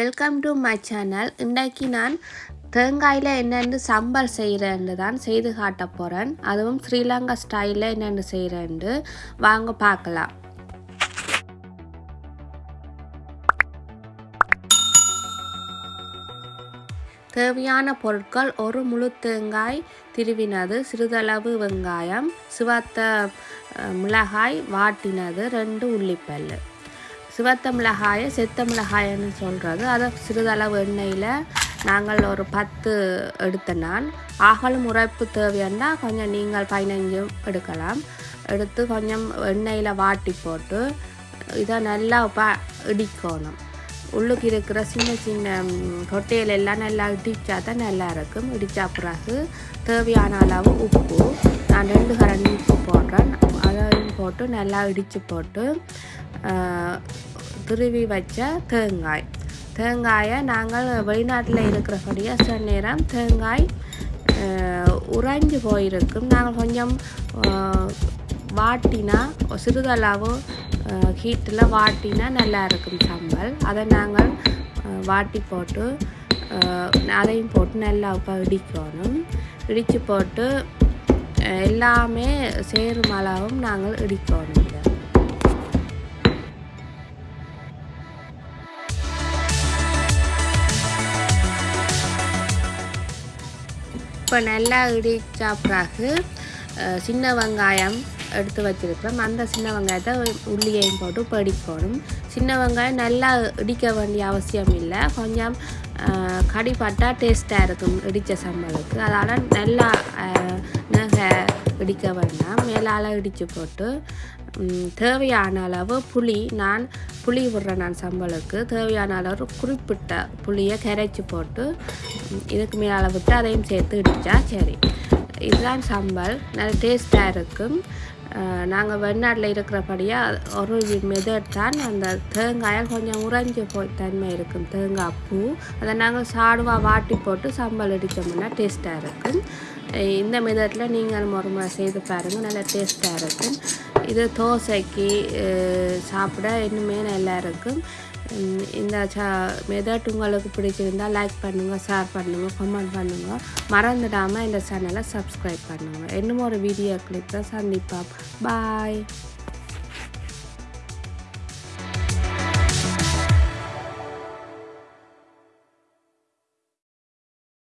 Welcome to my channel இன்றைக்கு நான் தேங்காயில் என்னென்னு சம்பல் செய்கிறேன்னு தான் செய்து காட்ட போகிறேன் அதுவும் ஸ்ரீலங்கா ஸ்டைலில் என்னென்னு செய்கிறேன்னு வாங்க பார்க்கலாம். தேவையான பொருட்கள் ஒரு முழு தேங்காய் திருவினது சிறிதளவு வெங்காயம் சிவத்த மிளகாய் வாட்டினது ரெண்டு உள்ளிப்பல் சிவத்த மிளகாயை செத்த மிளகாயன்னு சொல்கிறது அதை சிறிதளவு எண்ணெயில் நாங்கள் ஒரு பத்து எடுத்த நான் ஆகலும் உரைப்பு தேவையானா கொஞ்சம் நீங்கள் பதினஞ்சும் எடுக்கலாம். எடுத்து கொஞ்சம் எண்ணெயில் வாட்டி போட்டு இதை நல்லா ப இடிக்கணும். உள்ளுக்கு இருக்கிற சின்ன சின்ன கொட்டையில் எல்லாம் நல்லா இடித்தா தான் நல்லா இருக்கும். இடித்த பிறகு தேவையான அளவு உப்பு. நான் ரெண்டு கரண்டி உப்பு போடுறேன். அதையும் போட்டு நல்லா இடித்து போட்டு துருவி வச்ச தேங்காய் தேங்காயை நாங்கள் வெளிநாட்டில் இருக்கிறபடியே சில நேரம் தேங்காய் உறைஞ்சு போயிருக்கும் நாங்கள் கொஞ்சம் வாட்டினா சிறிதளவு ஹீட்டில் வாட்டினா நல்லா இருக்கும் சம்பல் அதை நாங்கள் வாட்டி போட்டு அதையும் போட்டு நல்லா இப்போ இடிக்கணும் இடித்து போட்டு எல்லாமே சேரும் அளவும் நாங்கள் இடிக்கணும் இப்போ நல்லா இடித்த பிறகு சின்ன வெங்காயம் எடுத்து வச்சிருக்கிறோம். அந்த சின்ன வெங்காயத்தை உள்ளியையும் போட்டு படிக்கணும் சின்ன வெங்காயம் நல்லா இடிக்க வேண்டிய அவசியம் இல்லை. கொஞ்சம் கடிப்பட்டால் கடிப்பட்டா டேஸ்ட்டாக இருக்கும் இடித்த சம்பளுக்கு அதனால் நல்லா நகை இடிக்க வேண்டாம். மேலால் இடித்து போட்டு தேவையான அளவு புளி நான் புளி விடுறேன் நான் சம்பளுக்கு தேவையான அளவு குறிப்பிட்ட புளியை கரைச்சி போட்டு இதுக்கு மேலே விட்டு அதையும் சேர்த்து இடித்தா சரி. இதுதான் சம்பல். நல்ல டேஸ்ட்டாக இருக்கும் நாங்கள் வெளிநாட்டில் இருக்கிறபடியாக ஒரு மெதட் தான் அந்த தேங்காயில் கொஞ்சம் உறைஞ்சி போய் தன்மை இருக்கும் தேங்காய் பூ. அதை நாங்கள் சாடுவாக வாட்டி போட்டு சம்பல் அடித்தோம்னா டேஸ்ட்டாக இருக்கும் இந்த மெதட்டில் நீங்கள் முறை செய்து பாருங்கள் நல்லா டேஸ்ட்டாக இருக்கும் இது தோசைக்கு சாப்பிட இன்னுமே நல்லா இருக்கும். இந்த சா மெதட் உங்களுக்கு பிடிச்சிருந்தால் லைக் பண்ணுங்கள் ஷேர் பண்ணுங்கள் கமெண்ட் பண்ணுங்கள் மறந்துடாமல் இந்த சேனலை சப்ஸ்கிரைப் பண்ணுங்கள் இன்னும் ஒரு வீடியோ கிளிப்பில் சந்திப்போம். பாய்